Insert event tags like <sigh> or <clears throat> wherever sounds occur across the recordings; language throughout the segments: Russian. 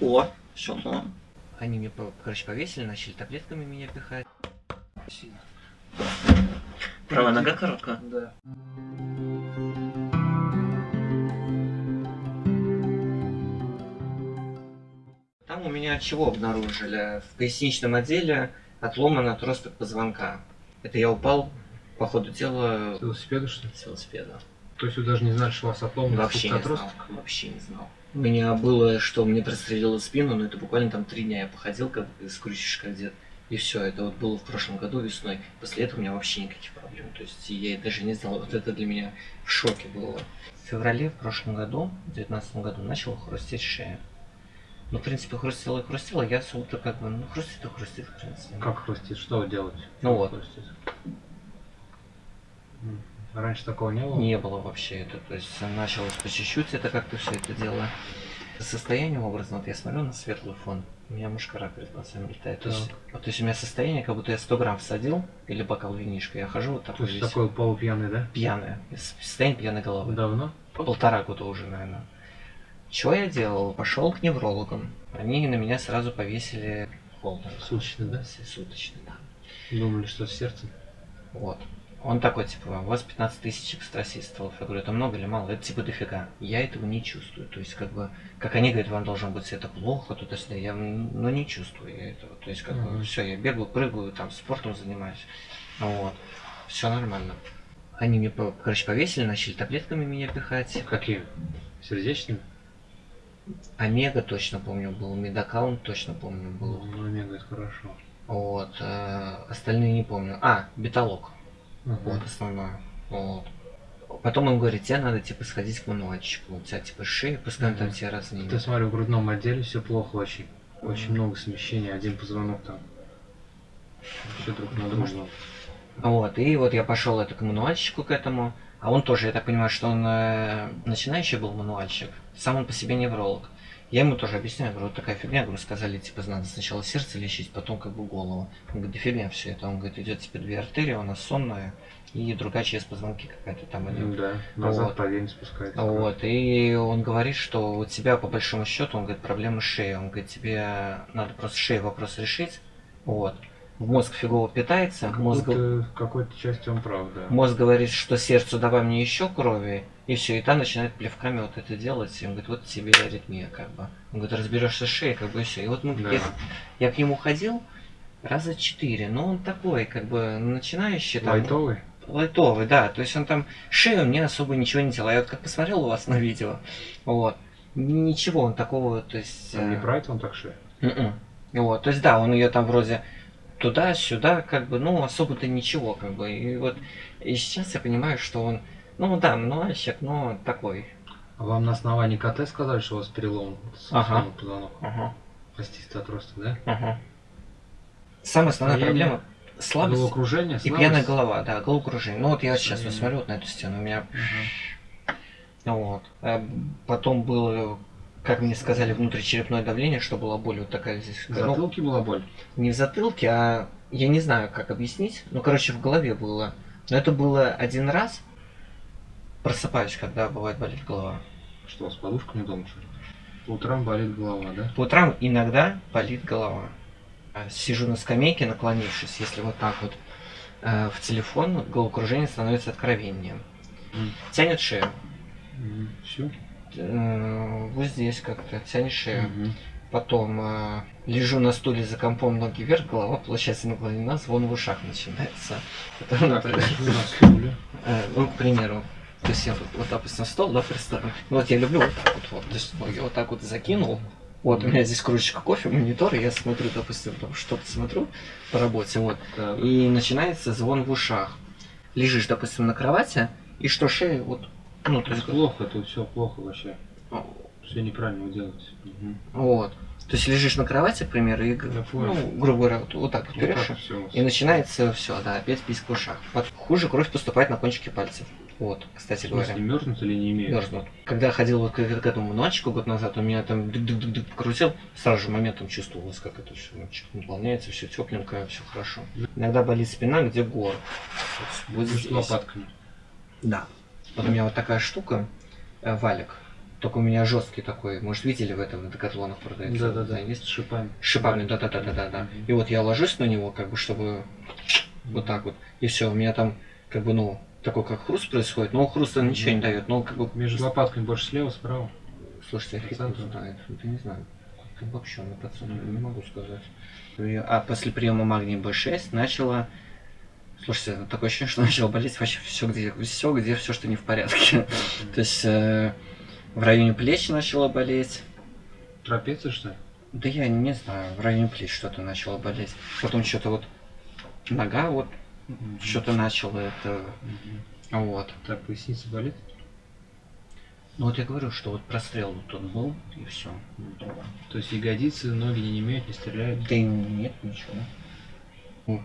О, все, ну. Они мне, короче, повесили, начали таблетками меня пихать. Правая нога короткая. Да. Там у меня чего обнаружили? В поясничном отделе отломан отросток позвонка. Это я упал по ходу дела С велосипеда, что ли? с велосипеда. То есть вы даже не знали, что у вас отломан Вообще не знал. отросток? Вообще не знал. У меня было, что мне прострелило спину, но это буквально там три дня я походил, как скрутишь как дед. И все, это вот было в прошлом году весной. После этого у меня вообще никаких проблем. То есть я даже не знал, вот это для меня в шоке было. В феврале в прошлом году, в 2019 году, начала хрустеть шея. Ну, в принципе, хрустела и хрустела, я особо-то как бы, ну, хрустит и хрустит, в принципе. Как хрустит? Что вы делаете? Ну вот. хрустит? Раньше такого не было? Не было вообще это. То есть началось по чуть-чуть это как-то все это дело. Состояние образно, вот я смотрю на светлый фон, у меня мушкара перед глазами летает. То есть, вот, то есть у меня состояние, как будто я 100 грамм всадил, или бокал винишка, я хожу вот То такой есть весь такой полупьяный, да? пьяный, состояние пьяной головы. Давно? Полтора года уже, наверное. Что я делал? Пошел к неврологам. Они на меня сразу повесили холдинг. Суточный, да? Суточный, да. Думали, что с сердцем? Вот. Он такой, типа, у вас 15 тысяч экстрасистолов. Я говорю, это много или мало? Это типа дофига. Я этого не чувствую. То есть, как бы, как они говорят, вам должно быть это плохо, тут сюда я, ну, не чувствую я этого. То есть, как бы, Мгм. все, я бегаю, прыгаю, там, спортом занимаюсь. Вот. Все нормально. Они мне, короче, повесили, начали таблетками меня пихать. Какие? Сердечными? Омега точно помню был, медакаунт точно помню был. Ну, омега, это хорошо. Вот. э, остальные не помню. А, беталог. Ага. Вот основное. Вот. Потом он говорит, тебе надо типа сходить к мануальщику. У тебя типа шея, пускай он там тебе разные. Ты смотри, в грудном отделе все плохо очень. Очень много смещений, один позвонок там. Вообще друг на друга. Вот. И вот я пошел это к мануальщику к этому. А он тоже, я так понимаю, что он э, начинающий был мануальщик. Сам он по себе невролог. Я ему тоже объясняю, говорю, вот такая фигня, говорю, сказали, типа, надо сначала сердце лечить, потом как бы голову. Он говорит, да фигня все это. Он говорит, идет типа две артерии, у нас сонная, и другая через позвонки какая-то там идет. Да, назад Вот. по вене спускается. Вот, и он говорит, что у тебя по большому счету, он говорит, проблема шеей. Он говорит, тебе надо просто шеей вопрос решить. Вот. Мозг фигово питается, мозг, Какой-то- В какой-то части он прав, да. мозг говорит, что сердцу давай мне еще крови, и все, и та начинает плевками вот это делать. И он говорит, вот тебе аритмия, как бы. Он говорит, разберешься с шеей, как бы и все. И вот мы, Да. я, я к нему ходил раза четыре, но он такой, как бы, начинающий. там, Лайтовый? Лайтовый, да. То есть он там шею мне особо ничего не делал. Я вот как посмотрел у вас на видео, вот. Ничего он такого, то есть... Он не э, правит, он так шею. мгм. Вот, то есть да, он ее там вроде туда-сюда, как бы, ну, особо-то ничего, как бы. И вот, и сейчас я понимаю, что он, ну да, мануальщик, но такой. А вам на основании КТ сказали, что у вас перелом Ага. позвонок? Ага, Остистый отросток, да? ага. Самая основная Состояние проблема слабость Головокружение, и слабость? пьяная голова, да, головокружение. Ну вот я сейчас вот смотрю вот на эту стену, у меня Мгм. Вот. А потом было, как мне сказали, внутричерепное давление, что была боль вот такая здесь. В Ну, затылке была боль? не в затылке, а я не знаю, как объяснить. Ну, короче, в голове было. Но это было один раз. Просыпаюсь, когда бывает болит голова. Что, вас подушками дома, что ли? По утрам болит голова, да? По утрам иногда болит голова. А Сижу на скамейке, наклонившись, если вот так вот э, в телефон, головокружение становится откровением. М. Тянет шею. Все? Э, вот здесь как-то тянет шею. Потом э, лежу на стуле за компом, ноги вверх, голова, получается, наклонена, звон в ушах начинается. Потом, например, На стуле. э, ну, к примеру, то есть я вот, вот допустим, стол, да, представлю. Ну, вот я люблю вот так вот, вот, то есть ноги вот так вот закинул. Вот, у меня здесь кружечка кофе, монитор, и я смотрю, допустим, там что-то смотрю по работе, вот. И начинается звон в ушах. Лежишь, допустим, на кровати, и что шея вот, ну, то есть, плохо, тут все плохо вообще. Все неправильно вы делаете. Мгм. вот. То есть лежишь на кровати, к примеру, и, ну, грубо говоря, вот, вот так вот Вот берешь, так все. и начинается все, да, опять писк в ушах. Вот хуже кровь поступает на кончики пальцев. Вот, кстати В говоря. смысле, мерзнут или не имеют? Мерзнут. Когда ходил вот к, к этому ночику год назад, у меня там дык-дык-дык покрутил, сразу же моментом чувствовалось, как это все наполняется, все тепленькое, все хорошо. Иногда болит спина, где гор. Вот Между здесь. лопатками. Да. Вот у меня вот такая штука, э, валик. Только у меня жесткий такой. Может, видели в этом на декатлонах продается? Да-да-да, Не знаю, есть? с шипами. С шипами, да-да-да-да-да. И вот я ложусь на него, как бы, чтобы вот так вот. И все, у меня там, как бы, ну, такой как хруст происходит, но хруста ничего не дает. Но как бы Между лопатками больше слева, справа. Слушайте, я фиг знает. Это не знаю. Вообще на процентов не могу сказать. А после приема магния B6 начала... Слушайте, такое ощущение, что <laughs> начало болеть вообще все, где все, где все, что не в порядке. То есть э, в районе плеч начало болеть. Трапеция, что ли? Да я не знаю, в районе плеч что-то начало болеть. Потом что-то вот нога вот что-то начало это... Вот. Так, поясница болит? Ну вот я говорю, что вот прострел вот тот был, и все. То есть ягодицы, ноги не имеют, не стреляют. Да нет, ничего.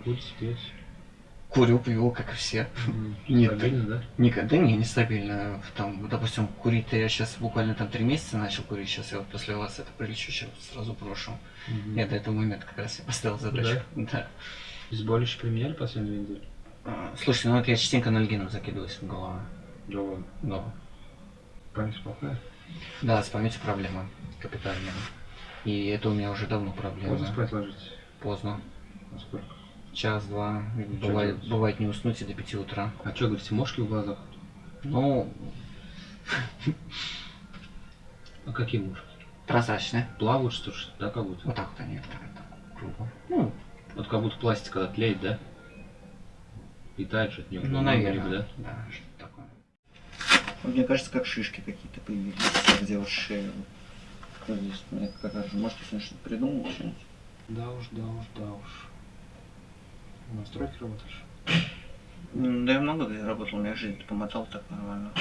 Пульс, петь. Курю, пью, как и все. Нет. Стабильно, да? Никогда не, нестабильно. Там, допустим, курить-то я сейчас буквально там три месяца начал курить, сейчас я вот после вас это прилечу, сейчас сразу брошу. Мгм. Я до этого момента как раз я поставил задачу. Да. Обезболивающие применяли последние две недели? А, Слушайте, ну вот я частенько анальгином закидываюсь в голову. Да ладно. Да. Память плохая. Да, с памятью проблема капитальная. И это у меня уже давно проблема. Можно спать ложитесь? Поздно. А сколько? Час-два. Бывает, делать. бывает не уснуть и до пяти утра. А что, говорите, мошки в глазах? Ну, А какие мушки? прозрачные. Плавают, что ли? Да, как будто? Вот так вот они, так, так, кругом. Ну, Вот как будто пластик, когда тлеет, да? И тает что-то не ну, наверное. да? Да, что такое. Мне кажется, как шишки какие-то появились, где вот шея. Вот здесь, мне кажется, может, если что-то придумал что-нибудь? Да уж, да уж, да уж. В настройке работаешь? Да я много где работал, у меня жизнь помотал так нормально.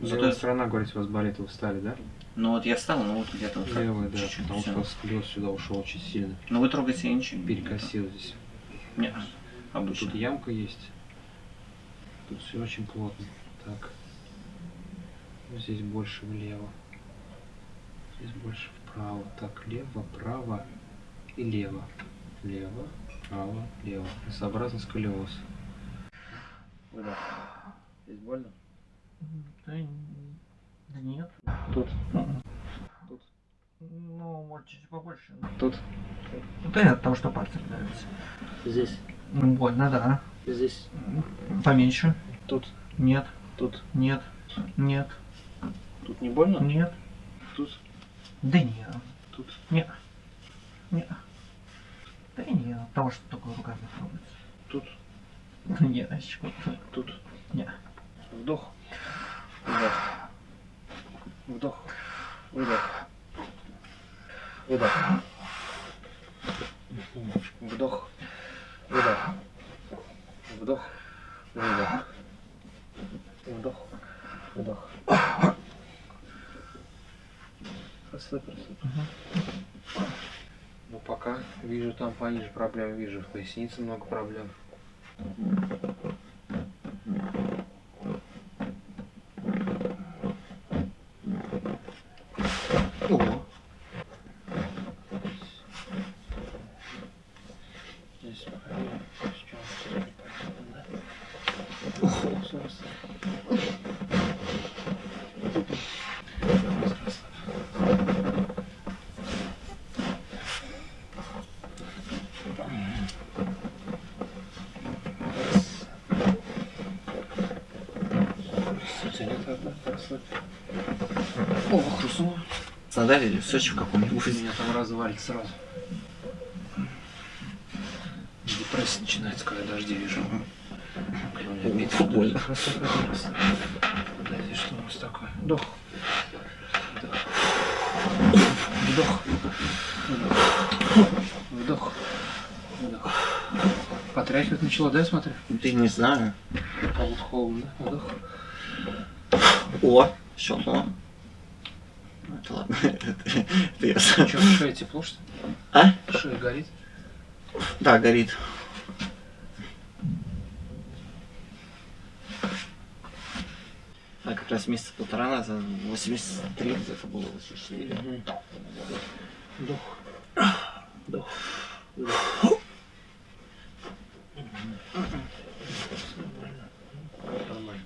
Зато сторона, говорите, у вас болит, вы встали, да? Ну вот я встал, ну вот где-то вот так, Левая, да, чуть-чуть, потому всё. что сколиоз сюда ушел очень сильно. Ну вы трогаете я ничего. Перекосил здесь. Нет, обычно. Тут ямка есть. Тут все очень плотно. Так. Здесь больше влево. Здесь больше вправо. Так, лево, право и лево. Лево, право, лево. Сообразно сколиоз. Выдох. Здесь больно? Да, да нет. Тут. Тут. Ну, может, чуть побольше. Тут. Да нет, потому что пальцы нравятся. Здесь. Ну, больно, да. Здесь. Поменьше. Тут. Нет, Тут. нет, нет, Тут не больно? нет. Тут. Да нет. Тут. Нет. Нет. Да и нет, потому что только руками трогается. Тут. <laughs> Нет, а чего? Тут. Нет. Вдох. Выдох. Вдох. Выдох. Выдох. Вдох. Выдох. Вдох. Выдох. Вдох. Выдох. Расслабь, расслабь. Ну пока вижу там пониже проблем, вижу в пояснице много проблем. О, Здесь проверим, с чем все непонятно, да? Ох, раз. о, хрустнуло. Задали или в Сочи в каком-нибудь? Меня там развалит сразу. Депрессия начинается, когда дожди вижу. Блин, опять Фу, больно. Расслабь, расслабь. Подожди, что у нас такое? Вдох. Вдох. Вдох. Вдох. Вдох. Вдох. Потряхивать начало, да, я смотрю? Да не знаю. Холодно, да? Вдох. О, щелкнуло. Это ладно. <laughs> Это я сам. Что, шея тепло, что ли? А? Шея горит? Да, горит. А как раз месяца полтора назад, 83 где-то было 84. Вдох. Вдох. Вдох. Нормально.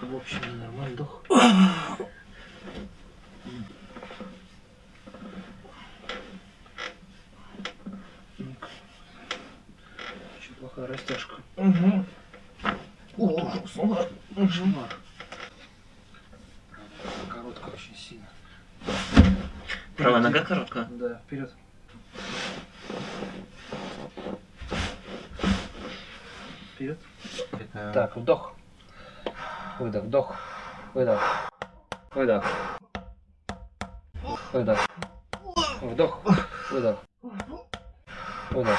В общем, нормально вдох. <clears throat> Растяжка. Угу. Ужас. Кошмар. Короткая очень сильно. Правая нога короткая? Да, вперед. Вперед. Это... Так, вдох. Выдох, вдох. Выдох. Выдох. Выдох. Вдох. Выдох. Выдох.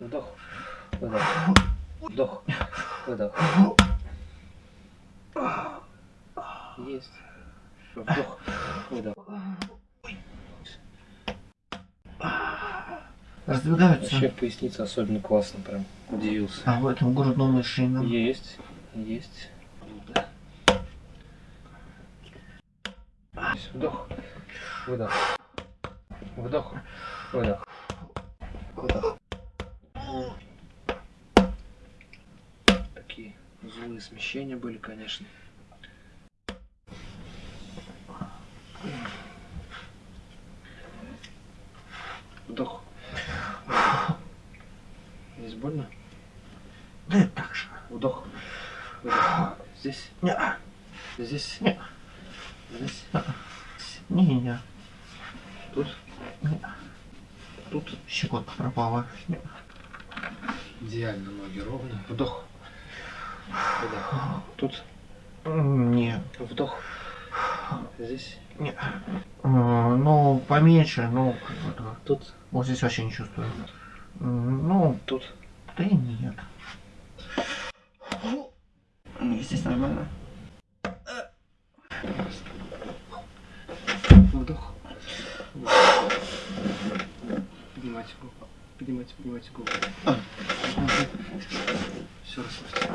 Вдох. Выдох. Вдох. Выдох. Есть. Вдох. Выдох. Раздвигаются. Вообще поясница особенно классно, прям удивился. А в этом грудном? Есть, есть. Есть. Вдох, выдох. Вдох, выдох. Выдох. Такие злые смещения были, конечно. Вдох. Здесь больно? Да так же. Вдох. Выдох. Здесь. Не, Здесь. Не. Здесь. не, не. Тут. Не. Тут. Щекотка пропала. Не. Идеально ноги ровно. Вдох. Выдох. Тут. Не. Вдох. Здесь. Не. Э, Ну, поменьше, ну, как бы. Тут. Вот здесь вообще не чувствую. Ну, Тут. да и нет. Здесь нормально. Вдох. Поднимайте голову. Поднимайте, поднимайте голову. Все, расслабьте.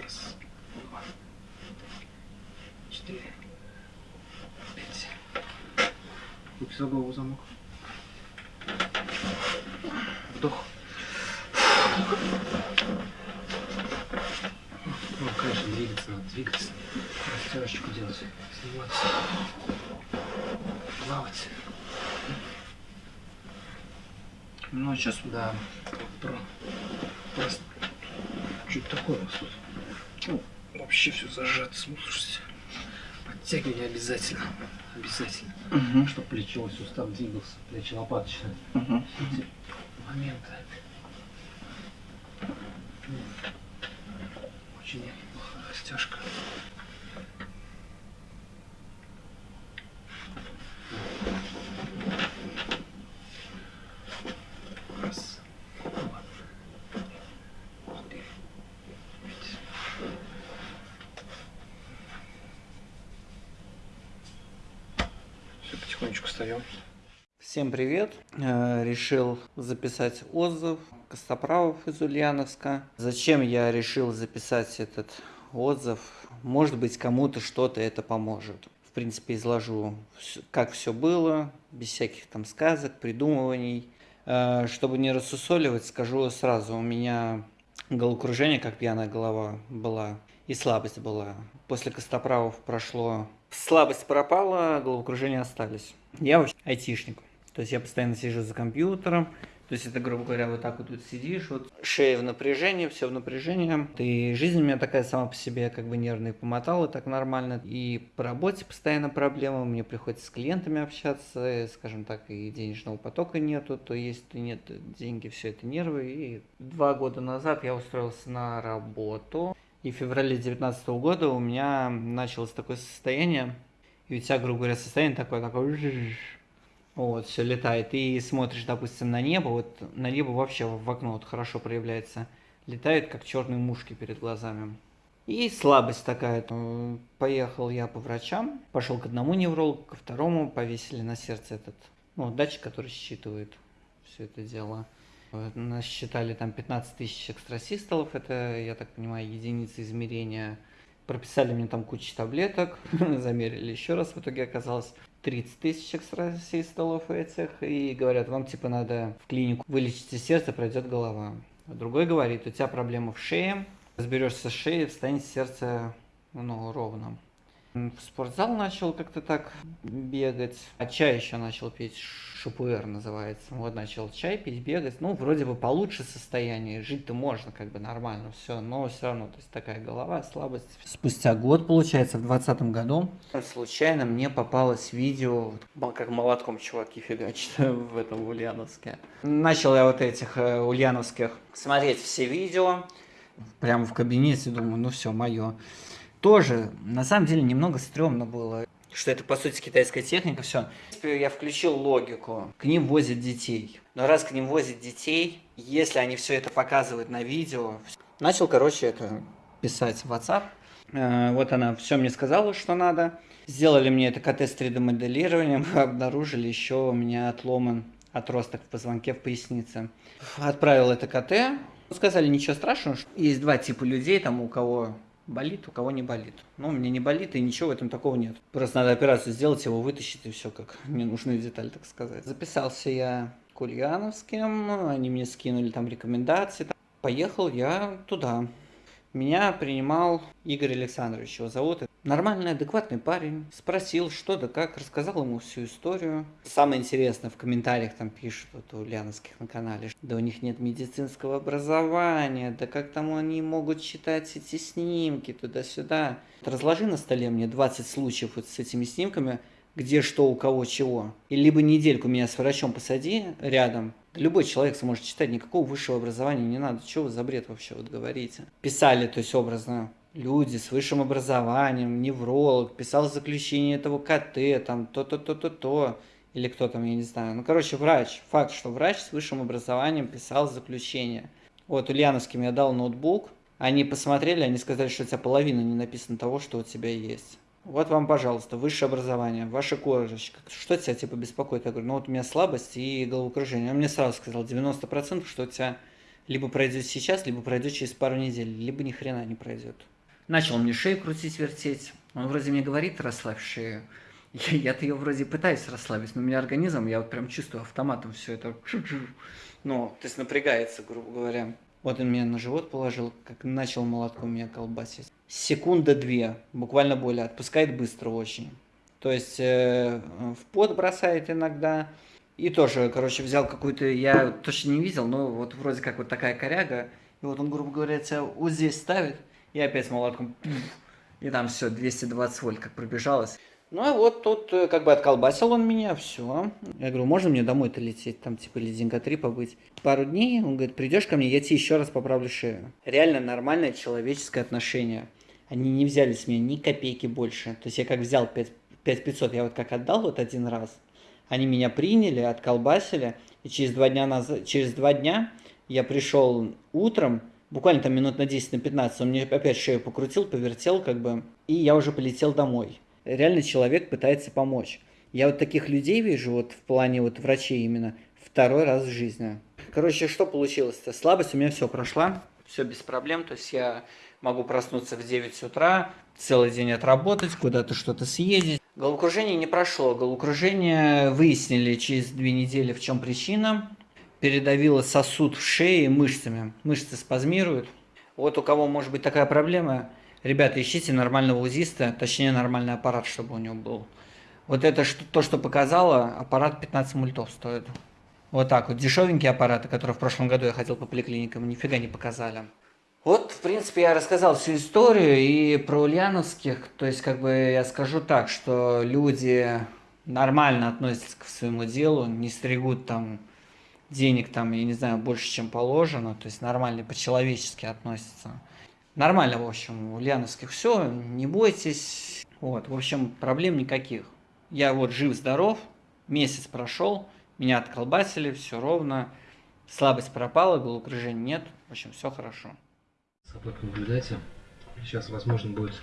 Раз. Два. Четыре. Пять. Руки за голову замок. Вдох. Ну, конечно, двигаться надо, двигаться. Растяжечку делать, сниматься, плавать. Ну, сейчас Да, про, просто чуть такое у тут. Ну, вообще все зажато, слушайте. Подтягивание обязательно, обязательно, Угу. чтобы плечевой сустав двигался, плечо-лопаточный. Угу. Эти моменты. Очень растяжка. Потихонечку встаем. Всем привет! Э, Решил записать отзыв Костоправов из Ульяновска. Зачем я решил записать этот отзыв? Может быть, кому-то что-то это поможет. В принципе, изложу, как все было, без всяких там сказок, придумываний. Э, Чтобы не рассусоливать, скажу сразу, у меня головокружение, как пьяная голова была, и слабость была. После Костоправов прошло... Слабость пропала, головокружение остались. Я вообще айтишник. То есть я постоянно сижу за компьютером. То есть это, грубо говоря, вот так вот тут сидишь, вот шея в напряжении, все в напряжении. И жизнь у меня такая сама по себе, как бы нервная помотала так нормально. И по работе постоянно проблемы, мне приходится с клиентами общаться, скажем так, и денежного потока нету, то есть нет деньги, все это нервы. И два года назад я устроился на работу. И в феврале 2019 года у меня началось такое состояние, и у тебя, грубо говоря, состояние такое, такое. Вот, все летает. И смотришь, допустим, на небо, вот на небо вообще в окно вот хорошо проявляется. Летают, как черные мушки перед глазами. И слабость такая. Поехал я по врачам, пошел к одному неврологу, ко второму, повесили на сердце этот, ну, датчик, который считывает все это дело. Вот, Насчитали там 15 тысяч экстрасистолов, это, я так понимаю, единицы измерения. Прописали мне там кучу таблеток, <laughs> замерили еще раз, в итоге оказалось 30 тысяч экстрасистолов этих, и говорят, вам типа надо в клинику вылечите сердце, пройдет голова. А другой говорит, у тебя проблема в шее, Разберешься с шеей, станет сердце ну, ровным. В спортзал начал как-то так бегать. А чай еще начал пить, ШПР называется. Вот начал чай пить, бегать. Ну, вроде бы получше состояние. Жить-то можно как бы нормально, все. Но все равно, то есть такая голова, слабость. Спустя год, получается, в двадцатом году, случайно мне попалось видео, как молотком чуваки фигачат <laughs> в этом в Ульяновске. Начал я вот этих э, ульяновских смотреть все видео. Прямо в кабинете думаю, ну все, мое тоже, на самом деле, немного стрёмно было. Что это, по сути, китайская техника, все. Я включил логику. К ним возят детей. Но раз к ним возят детей, если они все это показывают на видео... Начал, короче, это писать в WhatsApp. Э, вот она все мне сказала, что надо. Сделали мне это КТ с 3D моделированием. <laughs> Обнаружили еще у меня отломан отросток в позвонке в пояснице. Отправил это КТ. Сказали, ничего страшного. Есть два типа людей, там у кого болит, у кого не болит. Ну, у меня не болит, и ничего в этом такого нет. Просто надо операцию сделать, его вытащить, и все, как <laughs> ненужная деталь, так сказать. Записался я к Ульяновским, они мне скинули там рекомендации. Поехал я туда. Меня принимал Игорь Александрович, его зовут. Нормальный, адекватный парень. Спросил, что да как, рассказал ему всю историю. Самое интересное, в комментариях там пишут, вот у Ульяновских на канале, да у них нет медицинского образования, да как там они могут читать эти снимки туда-сюда. Разложи на столе мне 20 случаев вот с этими снимками, где что у кого чего. И либо недельку меня с врачом посади рядом, Любой человек сможет читать, никакого высшего образования не надо. Что вы за бред вообще вот говорите? Писали, то есть образно, люди с высшим образованием, невролог, писал заключение этого КТ, там то-то-то-то-то, или кто там, я не знаю. Ну, короче, врач. Факт, что врач с высшим образованием писал заключение. Вот Ульяновским я дал ноутбук, они посмотрели, они сказали, что у тебя половина не написано того, что у тебя есть. Вот вам, пожалуйста, высшее образование, ваша корочка. Что тебя типа беспокоит? Я говорю, ну вот у меня слабость и головокружение. Он мне сразу сказал, 90% что у тебя либо пройдет сейчас, либо пройдет через пару недель, либо ни хрена не пройдет. Начал мне шею крутить, вертеть. Он вроде мне говорит, расслабь шею. Я-то ее вроде пытаюсь расслабить, но у меня организм, я вот прям чувствую автоматом все это. Ну, то есть напрягается, грубо говоря. Вот он меня на живот положил, как начал молотком меня колбасить. Секунда две, буквально более, отпускает быстро очень. То есть э, в пот бросает иногда. И тоже, короче, взял какую-то, я точно не видел, но вот вроде как вот такая коряга. И вот он, грубо говоря, тебя вот здесь ставит, и опять молотком, и там все, 220 вольт как пробежалось. Ну, а вот тут э, как бы отколбасил он меня, все. Я говорю, можно мне домой-то лететь, там типа или денька три побыть. Пару дней, он говорит, придешь ко мне, я тебе еще раз поправлю шею. Реально нормальное человеческое отношение. Они не взяли с меня ни копейки больше. То есть я как взял 5, 5 500, я вот как отдал вот один раз. Они меня приняли, отколбасили, и через два дня, назад, через два дня я пришел утром, буквально там минут на 10, на 15, он мне опять шею покрутил, повертел как бы, и я уже полетел домой реально человек пытается помочь. Я вот таких людей вижу, вот в плане вот врачей именно, второй раз в жизни. Короче, что получилось-то? Слабость у меня все прошла, все без проблем, то есть я могу проснуться в 9 утра, целый день отработать, куда-то что-то съездить. Головокружение не прошло. Головокружение выяснили через две недели, в чем причина. Передавило сосуд в шее мышцами. Мышцы спазмируют. Вот у кого может быть такая проблема, Ребята, ищите нормального УЗИста, точнее нормальный аппарат, чтобы у него был. Вот это что, то, что показало, аппарат 15 мультов стоит. Вот так вот, дешевенькие аппараты, которые в прошлом году я ходил по поликлиникам, нифига не показали. Вот, в принципе, я рассказал всю историю и про ульяновских. То есть, как бы я скажу так, что люди нормально относятся к своему делу, не стригут там денег там, я не знаю, больше, чем положено. То есть нормально по-человечески относятся. Нормально, в общем, у Ульяновских все, не бойтесь. Вот, в общем, проблем никаких. Я вот жив-здоров, месяц прошел, меня отколбасили, все ровно, слабость пропала, головокружения нет, в общем, все хорошо. Сапог наблюдайте. Сейчас, возможно, будет...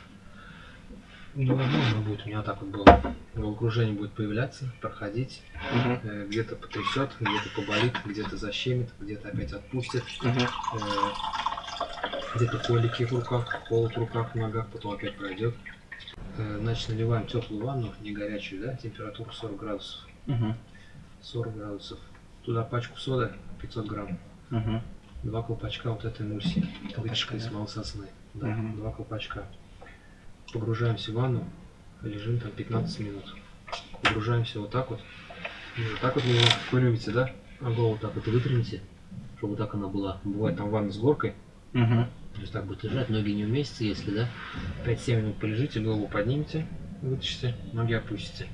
Невозможно будет, у меня так вот было. Головокружение будет появляться, проходить, угу. э, где-то потрясет, где-то поболит, где-то защемит, где-то опять отпустит. Угу. Э, где-то колики в руках, холод в руках, в ногах, потом опять пройдет. Э, значит, наливаем теплую ванну, не горячую, да, температуру 40 градусов. Угу. 40 градусов. Туда пачку соды 500 грамм. Угу. Два колпачка вот этой эмульсии. Вытяжка из да? смолы сосны. Да, Мгм. два колпачка. Погружаемся в ванну, лежим там 15 минут. Погружаемся вот так вот. И вот так вот вы, вы любите, да? А голову так вот выпрямите, чтобы так она была. Бывает там ванна с горкой, Мгм. то есть так будет лежать, ноги не вместятся, если, да? 5-7 минут полежите, голову поднимите, вытащите, ноги опустите.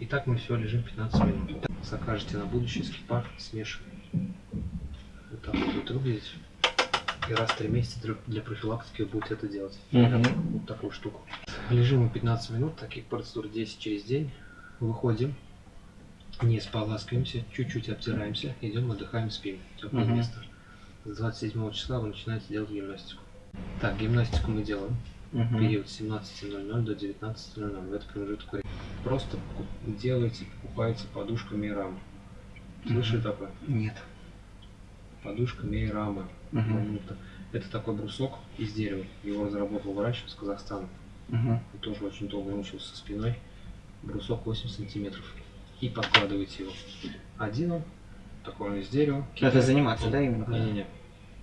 И так мы все лежим 15 минут. Закажете на будущее скипар, смешиваем. Будет выглядеть. И раз в 3 месяца для- профилактики вы будете это делать. Мгм. Вот такую штуку. Лежим мы 15 минут, таких процедур 10 через день. Выходим, не споласкиваемся, чуть-чуть обтираемся, идем, отдыхаем, спим. Теплое Мгм. место. С 27 числа вы начинаете делать гимнастику. Так, гимнастику мы делаем. Мгм. Период с 17.00 до 19.00. В этот промежуток времени. Просто делаете, покупаете подушку Мейрама. Слышали такое? Нет. Подушка Мейрама. Мгм. Это, такой брусок из дерева. Его разработал врач из Казахстана. Мгм. Он тоже очень долго мучился спиной. Брусок 8 сантиметров. И подкладываете его. Один он, такой он из дерева. Это заниматься, да, именно? Не-не-не.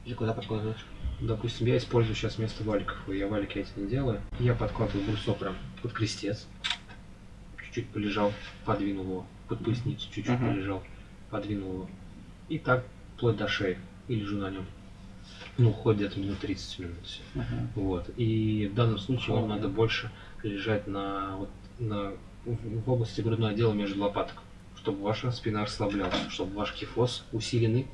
Или куда подкладываешь? Допустим, я использую сейчас вместо валиков. Я валики эти не делаю. Я подкладываю брусок прям под крестец. Чуть-чуть полежал, подвинул его. Под поясницу чуть-чуть Мгм. полежал, подвинул его. И так вплоть до шеи. И лежу на нем. Ну, уходит где-то минут 30 минут. Мгм. Вот. И в данном случае вам надо больше лежать на, вот, на, в области грудного отдела между лопаток, чтобы ваша спина расслаблялась, чтобы ваш кифоз усиленный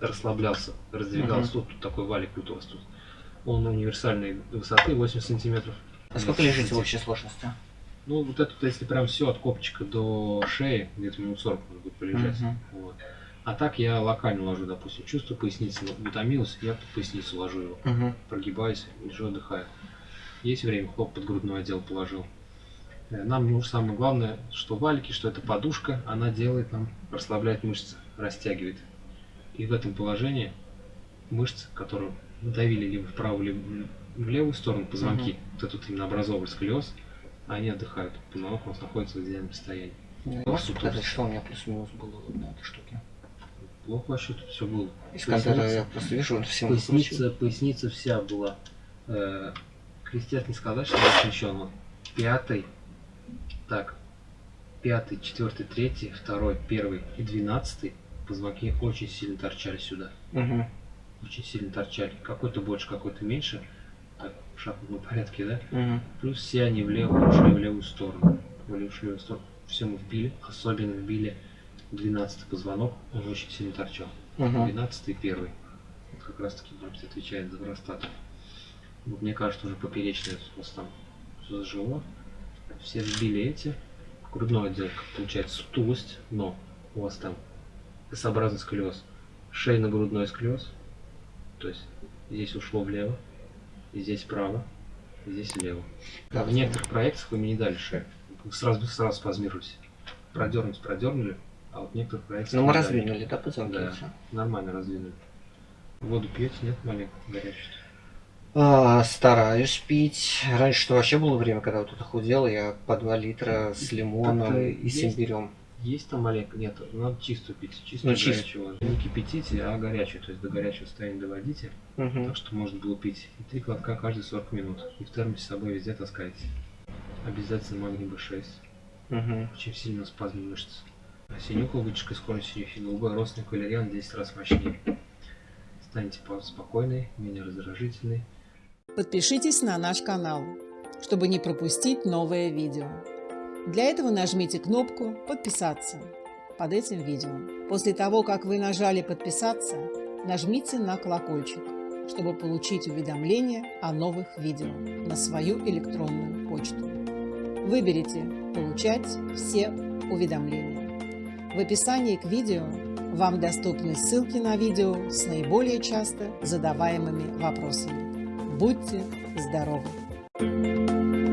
расслаблялся, раздвигался. Тут, тут такой валик вот у вас тут. Он универсальной высоты 8 сантиметров. А сколько 10 лежите в общей сложности? Ну, вот это, если прям все от копчика до шеи, где-то минут 40 можно будет полежать. Мгм. Вот. А так я локально ложу, допустим, чувствую поясницу, ну, утомился, я под поясницу ложу его Мгм. прогибаюсь, лежу, отдыхаю. Есть время, хлоп под грудной отдел положил. Э, Нам нужно самое главное, что валики, что это подушка, она делает нам, расслабляет мышцы, растягивает. И в этом положении мышцы, которые давили либо вправо, либо в левую сторону позвонки, вот этот именно образовывали сколиоз, они отдыхают. Позвонок у нас находится в идеальном состоянии. Можешь сказать, что у меня плюс-минус было на этой штуке? Плохо вообще тут все было. Искандера Поясница. я просто вижу, он всем Поясница, поясница вся была. Э, крестец не сказать, что защищен. Пятый, так, пятый, четвертый, третий, второй, первый и двенадцатый позвонки очень сильно торчали сюда. Угу. Очень сильно торчали. Какой-то больше, какой-то меньше. Так, в шахматном порядке, да? Угу. Плюс все они влево ушли в левую сторону. Левую, в левую сторону. Все мы вбили. Особенно вбили 12 позвонок. Он очень сильно торчал. Угу. 12 и первый. Вот как раз таки, может, отвечает за простату. Вот мне кажется, уже поперечное у вас там все зажило. Все сбили эти. Грудной отдел, получается, сутулость, но у вас там S-образный сколиоз. Шейно-грудной сколиоз. То есть здесь ушло влево, здесь вправо, здесь влево. Да, в некоторых проекциях вы мне не дали шею. Сразу, сразу спазмируете. Продернуть, продернули, а вот в некоторых Ну мы раздвинули, да, позвонки? Да. Нормально раздвинули. Воду пьете, нет, маленько горячую? А, стараюсь пить. Раньше вообще было время, когда вот это худел, я по 2 литра с лимоном и с есть. имбирем. Есть там маленько? Нет, надо чистую пить. Чистую Ну, чист- горячую воду. Не кипятите, а горячую. То есть до горячего состояния доводите. Мгм. Так что можно было пить. И три глотка каждые 40 минут. И в термосе с собой везде таскайте. Обязательно магний B6. Мгм. Очень сильно спазм мышц. А синюха, вытяжка скорость синюхи, голубой родственник валериан 10 раз мощнее. Станете по- спокойной, менее раздражительной. Подпишитесь на наш канал, чтобы не пропустить новое видео. Для этого нажмите кнопку «Подписаться» под этим видео. После того, как вы нажали «Подписаться», нажмите на колокольчик, чтобы получить уведомления о новых видео на свою электронную почту. Выберите «Получать все уведомления». В описании к видео вам доступны ссылки на видео с наиболее часто задаваемыми вопросами. Будьте здоровы!